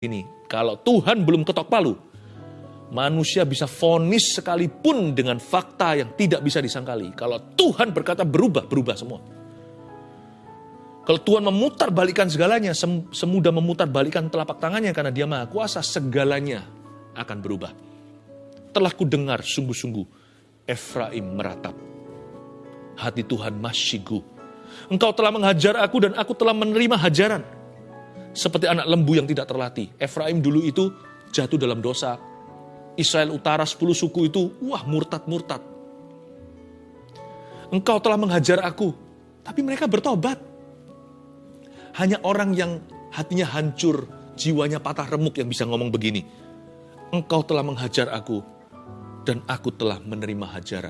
Ini, kalau Tuhan belum ketok palu, manusia bisa fonis sekalipun dengan fakta yang tidak bisa disangkali. Kalau Tuhan berkata berubah, berubah semua. Kalau Tuhan memutar balikan segalanya, sem semudah memutar balikan telapak tangannya karena dia maha kuasa, segalanya akan berubah. Telah ku dengar sungguh-sungguh, Efraim meratap. Hati Tuhan masyigu. Engkau telah menghajar aku dan aku telah menerima hajaran seperti anak lembu yang tidak terlatih. Efraim dulu itu jatuh dalam dosa. Israel utara 10 suku itu, wah murtad-murtad. Engkau telah menghajar aku, tapi mereka bertobat. Hanya orang yang hatinya hancur, jiwanya patah remuk yang bisa ngomong begini. Engkau telah menghajar aku, dan aku telah menerima hajaran.